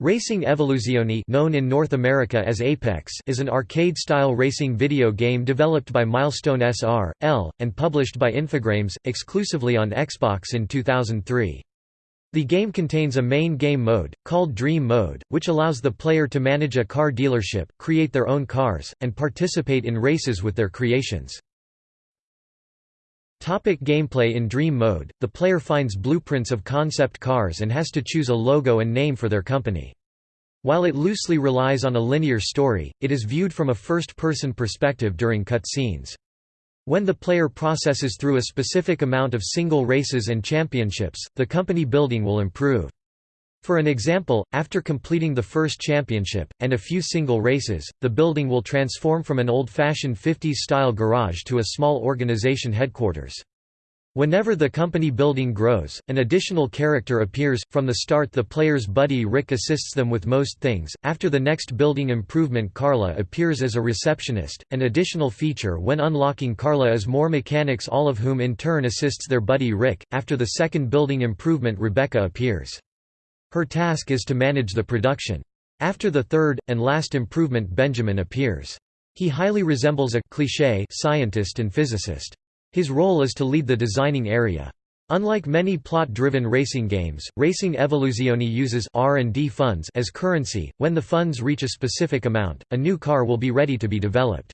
Racing Evoluzioni known in North America as Apex is an arcade-style racing video game developed by Milestone SR.L., and published by Infogrames, exclusively on Xbox in 2003. The game contains a main game mode, called Dream Mode, which allows the player to manage a car dealership, create their own cars, and participate in races with their creations. Topic gameplay In Dream Mode, the player finds blueprints of concept cars and has to choose a logo and name for their company. While it loosely relies on a linear story, it is viewed from a first-person perspective during cutscenes. When the player processes through a specific amount of single races and championships, the company building will improve. For an example, after completing the first championship, and a few single races, the building will transform from an old-fashioned 50s-style garage to a small organization headquarters. Whenever the company building grows, an additional character appears. From the start, the player's buddy Rick assists them with most things. After the next building improvement, Carla appears as a receptionist. An additional feature when unlocking Carla is more mechanics, all of whom in turn assists their buddy Rick. After the second building improvement, Rebecca appears. Her task is to manage the production. After the third, and last improvement Benjamin appears. He highly resembles a cliché scientist and physicist. His role is to lead the designing area. Unlike many plot-driven racing games, Racing Evoluzioni uses R&D funds as currency. When the funds reach a specific amount, a new car will be ready to be developed.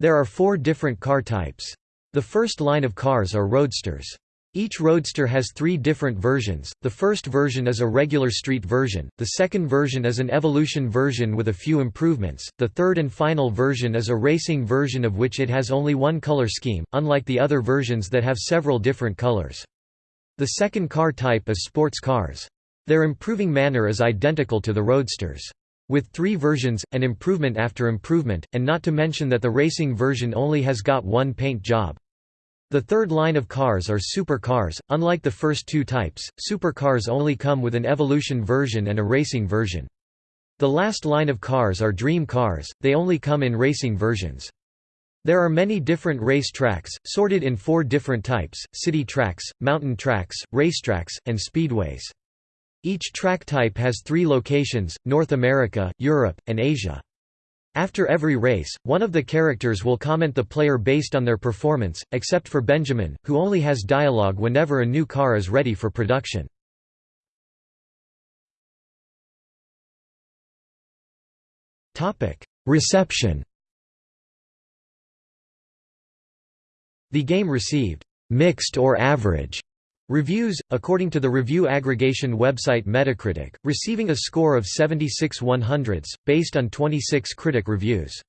There are four different car types. The first line of cars are roadsters. Each Roadster has three different versions, the first version is a regular street version, the second version is an evolution version with a few improvements, the third and final version is a racing version of which it has only one color scheme, unlike the other versions that have several different colors. The second car type is sports cars. Their improving manner is identical to the Roadsters. With three versions, an improvement after improvement, and not to mention that the racing version only has got one paint job. The third line of cars are supercars. Unlike the first two types, supercars only come with an evolution version and a racing version. The last line of cars are dream cars, they only come in racing versions. There are many different race tracks, sorted in four different types, city tracks, mountain tracks, racetracks, and speedways. Each track type has three locations, North America, Europe, and Asia. After every race, one of the characters will comment the player based on their performance, except for Benjamin, who only has dialogue whenever a new car is ready for production. Reception The game received «mixed or average» Reviews, according to the review aggregation website Metacritic, receiving a score of 76 100s, based on 26 critic reviews.